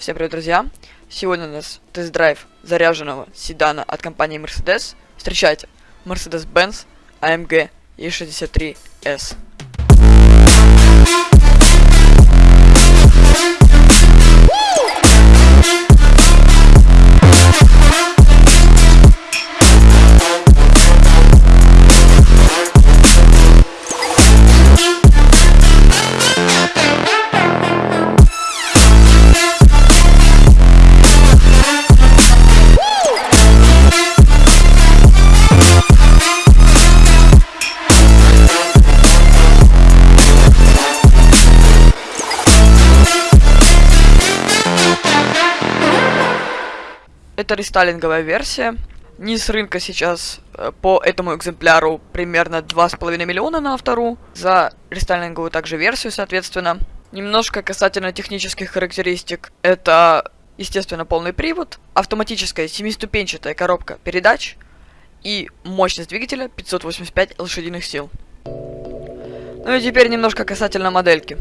Всем привет, друзья! Сегодня у нас тест-драйв заряженного седана от компании Mercedes. Встречайте, Mercedes-Benz AMG E63S. Это рестайлинговая версия. Низ рынка сейчас э, по этому экземпляру примерно 2,5 миллиона на автору. За рестайлинговую также версию, соответственно. Немножко касательно технических характеристик. Это, естественно, полный привод, автоматическая семиступенчатая коробка передач и мощность двигателя 585 лошадиных сил. Ну и теперь немножко касательно модельки.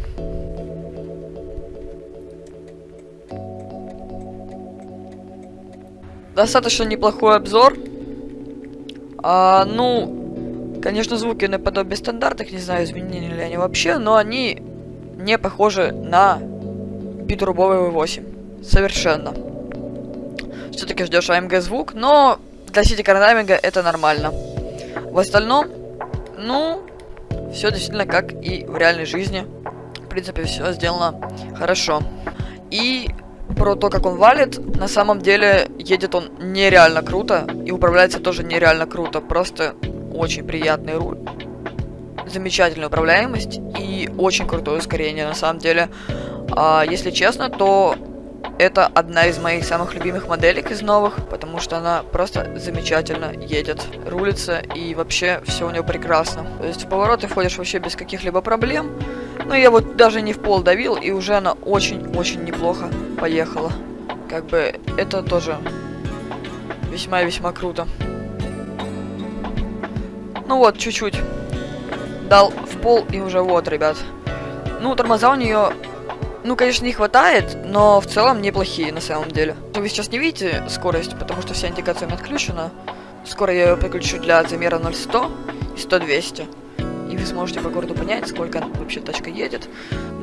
Достаточно неплохой обзор. А, ну, конечно, звуки наподобие стандартных, не знаю, изменили ли они вообще, но они не похожи на битрубовый V8. Совершенно. Все-таки ждешь AMG звук, но для сити карнаминга это нормально. В остальном, ну, все действительно как и в реальной жизни. В принципе, все сделано хорошо. И про то, как он валит, на самом деле едет он нереально круто и управляется тоже нереально круто. Просто очень приятный руль. Замечательная управляемость и очень крутое ускорение на самом деле. А, если честно, то это одна из моих самых любимых моделек из новых, потому что она просто замечательно едет, рулится и вообще все у нее прекрасно. То есть в повороты входишь вообще без каких-либо проблем. Ну я вот даже не в пол давил и уже она очень-очень неплохо поехала. Как бы это тоже весьма-весьма круто. Ну вот, чуть-чуть. Дал в пол и уже вот, ребят. Ну, тормоза у нее ну, конечно, не хватает, но в целом неплохие на самом деле. Вы сейчас не видите скорость, потому что вся индикация у меня отключена. Скоро я ее подключу для замера 0,100 и 100-200. И вы сможете по городу понять, сколько вообще тачка едет.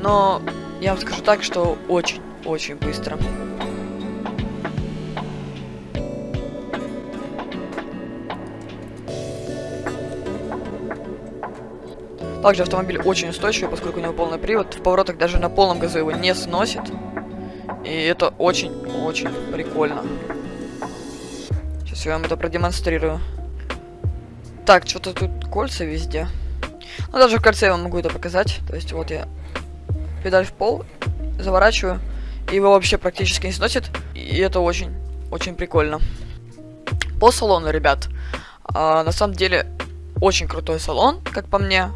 Но я вам скажу так, что очень-очень быстро. Также автомобиль очень устойчивый, поскольку у него полный привод. В поворотах даже на полном газу его не сносит. И это очень-очень прикольно. Сейчас я вам это продемонстрирую. Так, что-то тут кольца везде. Ну, даже в кольце я вам могу это показать. То есть, вот я педаль в пол, заворачиваю, и его вообще практически не сносит. И это очень-очень прикольно. По салону, ребят, а, на самом деле, очень крутой салон, как по мне.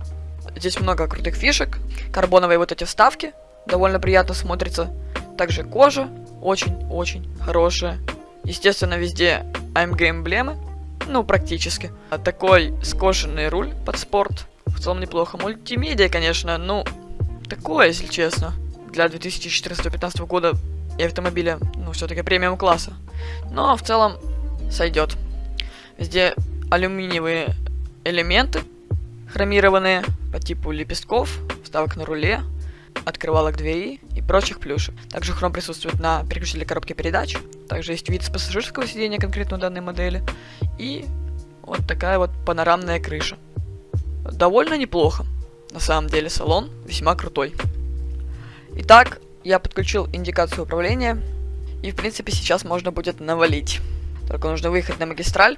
Здесь много крутых фишек. Карбоновые вот эти вставки. Довольно приятно смотрится. Также кожа. Очень-очень хорошая. Естественно, везде AMG эмблемы. Ну, практически. А такой скошенный руль под спорт. В целом неплохо. Мультимедиа, конечно, ну, такое, если честно. Для 2014-2015 года и автомобиля, ну, все-таки премиум класса. Но в целом сойдет. Везде алюминиевые элементы хромированные по типу лепестков, вставок на руле, открывалок двери и прочих плюшек. Также хром присутствует на переключителе коробки передач. Также есть вид с пассажирского сидения конкретно данной модели. И вот такая вот панорамная крыша. Довольно неплохо. На самом деле салон весьма крутой. Итак, я подключил индикацию управления. И в принципе сейчас можно будет навалить. Только нужно выехать на магистраль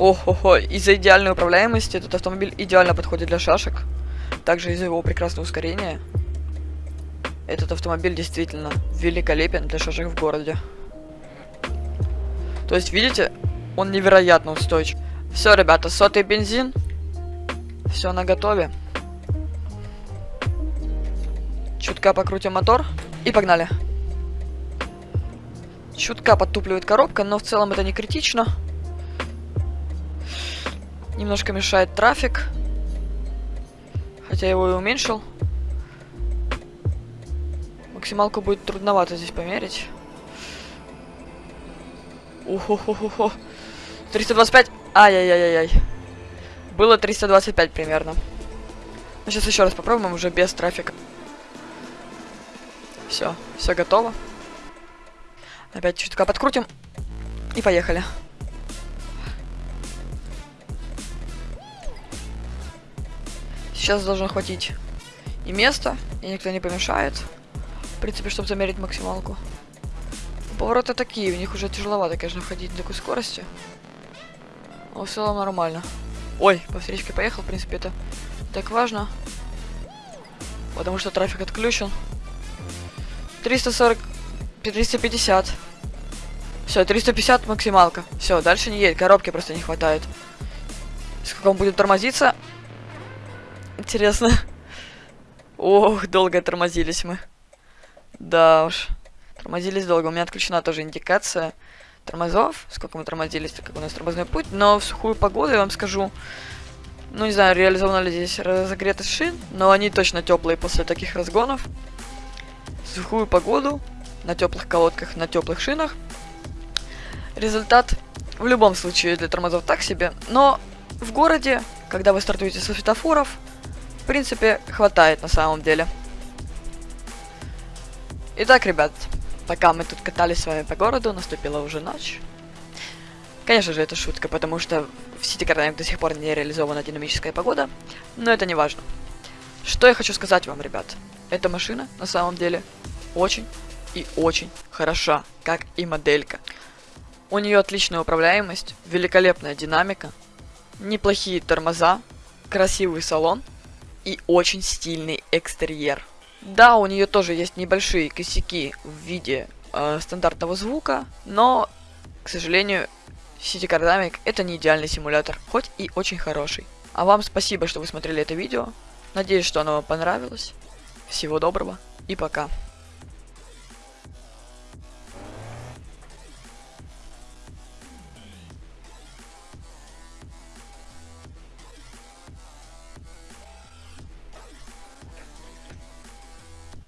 Охо-хо, из-за идеальной управляемости этот автомобиль идеально подходит для шашек. Также из-за его прекрасного ускорения. Этот автомобиль действительно великолепен для шашек в городе. То есть, видите, он невероятно устойчив. Все, ребята, сотый бензин. Все на готове. Чутка покрутим мотор. И погнали. Чутка подтупливает коробка, но в целом это не критично. Немножко мешает трафик. Хотя я его и уменьшил. Максималку будет трудновато здесь померить. Ухо-хо-хо-хо. 325. Ай-яй-яй-яй. Было 325 примерно. Ну, сейчас еще раз попробуем, уже без трафика. Все, все готово. Опять чутка подкрутим. И поехали. Сейчас должно хватить и места, и никто не помешает. В принципе, чтобы замерить максималку. Повороты такие, в них уже тяжеловато, конечно, ходить на такой скорости. Но в целом нормально. Ой, по встречке поехал, в принципе, это так важно. Потому что трафик отключен. 340... 350. Все, 350 максималка. Все, дальше не едет, коробки просто не хватает. Сколько он будет тормозиться? Интересно. Ох, долго тормозились мы. Да уж. Тормозились долго. У меня отключена тоже индикация тормозов. Сколько мы тормозились, как у нас тормозной путь. Но в сухую погоду, я вам скажу, ну не знаю, реализовано ли здесь разогретость шин, но они точно теплые после таких разгонов. В сухую погоду, на теплых колодках, на теплых шинах. Результат в любом случае для тормозов так себе, но в городе, когда вы стартуете со светофоров, принципе, хватает на самом деле. Итак, ребят, пока мы тут катались с вами по городу, наступила уже ночь. Конечно же, это шутка, потому что в City Dynamics до сих пор не реализована динамическая погода, но это не важно. Что я хочу сказать вам, ребят. Эта машина, на самом деле, очень и очень хороша, как и моделька. У нее отличная управляемость, великолепная динамика, неплохие тормоза, красивый салон и очень стильный экстерьер. Да, у нее тоже есть небольшие косяки в виде э, стандартного звука, но, к сожалению, City Car Dynamic это не идеальный симулятор, хоть и очень хороший. А вам спасибо, что вы смотрели это видео. Надеюсь, что оно вам понравилось. Всего доброго и пока.